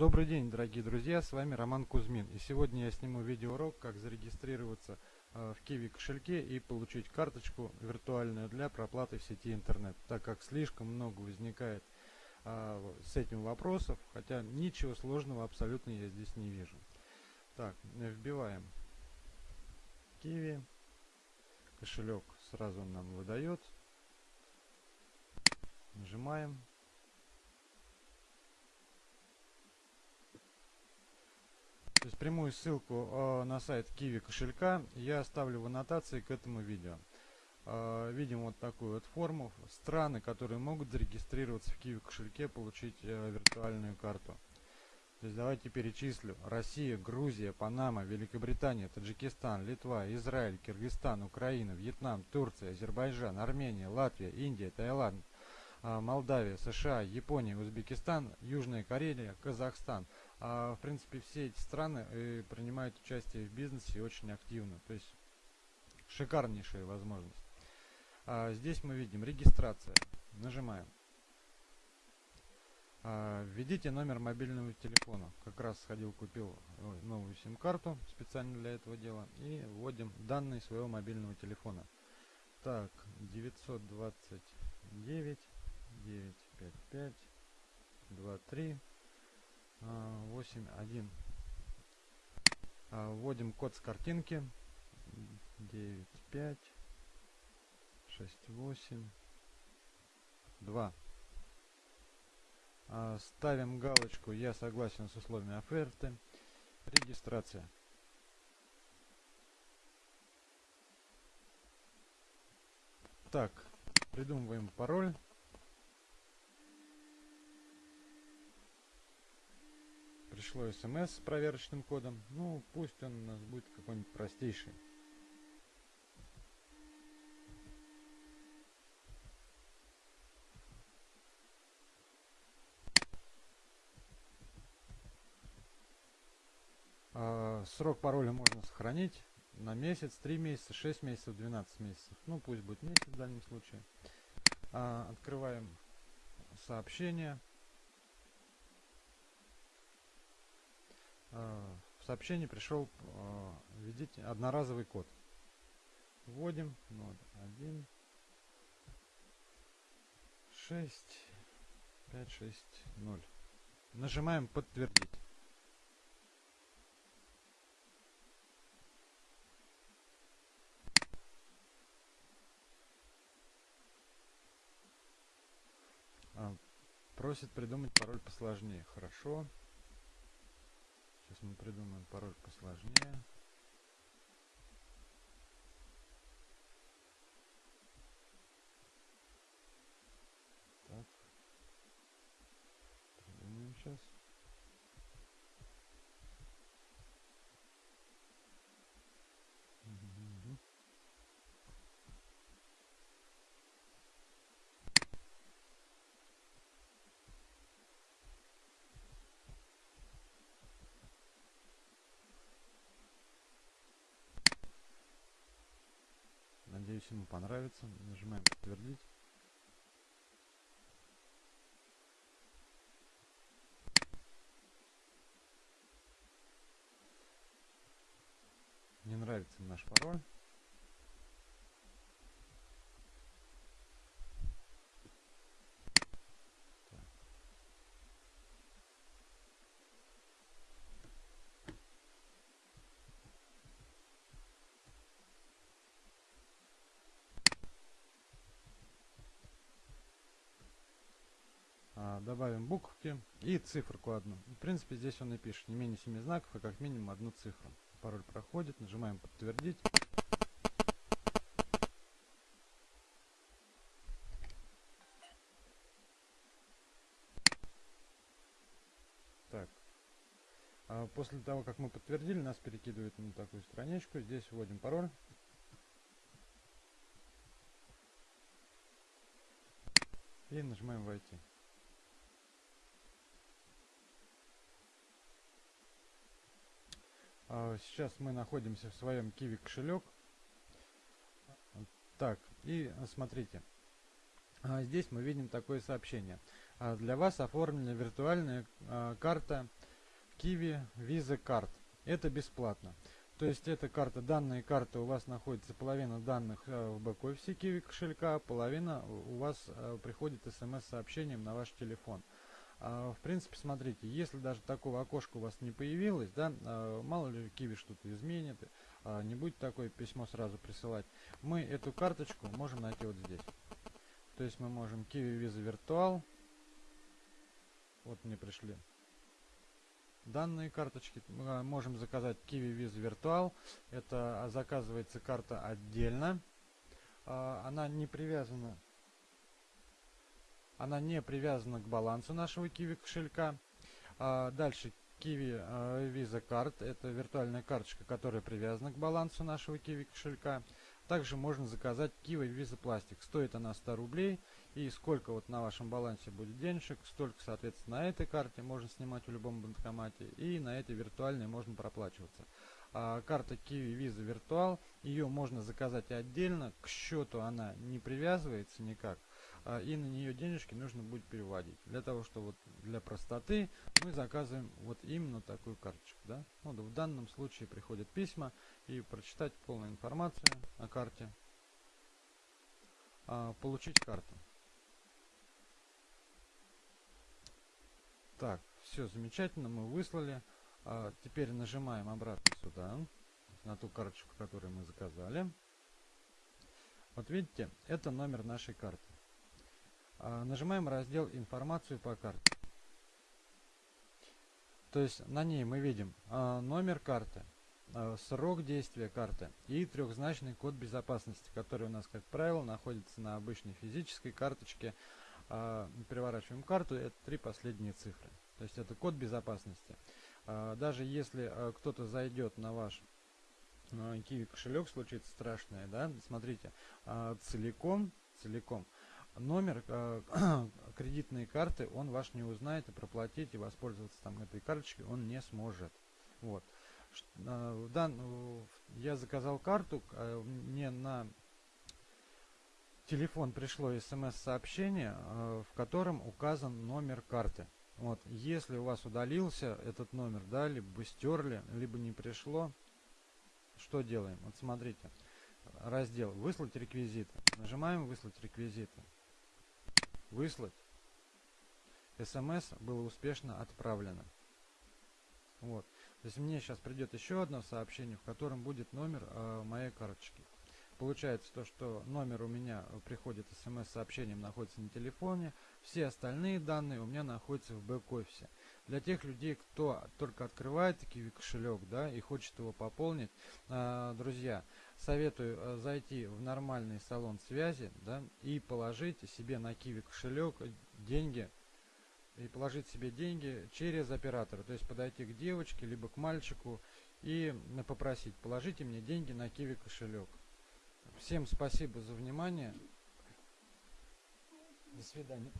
Добрый день, дорогие друзья, с вами Роман Кузьмин. И сегодня я сниму видеоурок, как зарегистрироваться э, в Kiwi кошельке и получить карточку виртуальную для проплаты в сети интернет, так как слишком много возникает э, с этим вопросов, хотя ничего сложного абсолютно я здесь не вижу. Так, вбиваем Kiwi, кошелек сразу нам выдает, нажимаем есть прямую ссылку э, на сайт Kiwi кошелька я оставлю в аннотации к этому видео. Э, видим вот такую вот форму. Страны, которые могут зарегистрироваться в Kiwi кошельке, получить э, виртуальную карту. То есть давайте перечислю. Россия, Грузия, Панама, Великобритания, Таджикистан, Литва, Израиль, Киргизстан, Украина, Вьетнам, Турция, Азербайджан, Армения, Латвия, Индия, Таиланд, Молдавия, США, Япония, Узбекистан, Южная Корея, Казахстан – а, в принципе, все эти страны э, принимают участие в бизнесе очень активно. То есть шикарнейшая возможность. А, здесь мы видим регистрация. Нажимаем. А, введите номер мобильного телефона. Как раз сходил, купил новую сим-карту специально для этого дела. И вводим данные своего мобильного телефона. Так, 929 955 23 8, 1. Вводим код с картинки. 9, 5, 6, 8, 2. Ставим галочку «Я согласен с условиями оферты». Регистрация. Так, придумываем пароль. Пришло смс с проверочным кодом. Ну, пусть он у нас будет какой-нибудь простейший. А, срок пароля можно сохранить на месяц, 3 месяца, 6 месяцев, 12 месяцев. Ну, пусть будет месяц в данном случае. А, открываем сообщение. В сообщении пришел э, введите одноразовый код. Вводим 1 6 5 6 0. Нажимаем подтвердить. А, просит придумать пароль посложнее. Хорошо. Сейчас мы придумаем пароль посложнее. Так. Придумаем сейчас. Ему понравится. Нажимаем подтвердить. Не нравится наш пароль. Добавим буквки и циферку одну. В принципе, здесь он и пишет не менее 7 знаков, а как минимум одну цифру. Пароль проходит, нажимаем подтвердить. Так. А после того, как мы подтвердили, нас перекидывает на такую страничку. Здесь вводим пароль. И нажимаем «Войти». Сейчас мы находимся в своем Kiwi кошелек. Так, и смотрите. А, здесь мы видим такое сообщение. А, для вас оформлена виртуальная карта Kiwi Visa Card. Это бесплатно. То есть эта карта, данные карты у вас находится половина данных э, в бэк-офисе Kiwi кошелька, половина у вас э, приходит смс-сообщением на ваш телефон. А, в принципе, смотрите, если даже такого окошка у вас не появилось, да, а, мало ли Kiwi что-то изменит, а, не будет такое письмо сразу присылать, мы эту карточку можем найти вот здесь. То есть мы можем Kiwi Visa Virtual, вот мне пришли данные карточки. Мы можем заказать Kiwi Visa Virtual. Это заказывается карта отдельно. Она не привязана она не привязана к балансу нашего Kiwi кошелька. Дальше Kiwi Visa Card. Это виртуальная карточка, которая привязана к балансу нашего Kiwi кошелька. Также можно заказать Kiwi Visa Plastic. Стоит она 100 рублей. И сколько вот на вашем балансе будет денежек, столько, соответственно, на этой карте можно снимать в любом банкомате. И на этой виртуальной можно проплачиваться. А, карта Kiwi Visa Virtual, ее можно заказать отдельно. К счету она не привязывается никак. А, и на нее денежки нужно будет переводить. Для того, что вот для простоты мы заказываем вот именно такую карточку. Да? Вот в данном случае приходят письма и прочитать полную информацию о карте, а, получить карту. Так, все замечательно, мы выслали. А, теперь нажимаем обратно сюда, на ту карточку, которую мы заказали. Вот видите, это номер нашей карты. А, нажимаем раздел «Информацию по карте». То есть на ней мы видим а, номер карты, а, срок действия карты и трехзначный код безопасности, который у нас, как правило, находится на обычной физической карточке. Переворачиваем карту, это три последние цифры. То есть это код безопасности. Даже если кто-то зайдет на ваш Kiwi кошелек, случится страшное, да, смотрите, целиком, целиком – номер э, кредитной карты он ваш не узнает и проплатить и воспользоваться там этой карточкой он не сможет. Вот. Э, дан, я заказал карту, э, мне на телефон пришло смс-сообщение, э, в котором указан номер карты. Вот, если у вас удалился этот номер, да, либо стерли, либо не пришло, что делаем? Вот смотрите, раздел «Выслать реквизиты». Нажимаем «Выслать реквизиты» выслать. СМС было успешно отправлено. Вот. То есть мне сейчас придет еще одно сообщение, в котором будет номер э, моей карточки. Получается то, что номер у меня приходит смс-сообщением, находится на телефоне. Все остальные данные у меня находятся в бэк-офисе. Для тех людей, кто только открывает Kiwi кошелек да, и хочет его пополнить, э, друзья, советую э, зайти в нормальный салон связи да, и положить себе на Kiwi кошелек деньги и положить себе деньги через оператора. То есть подойти к девочке, либо к мальчику и попросить, положите мне деньги на Kiwi кошелек. Всем спасибо за внимание. До свидания.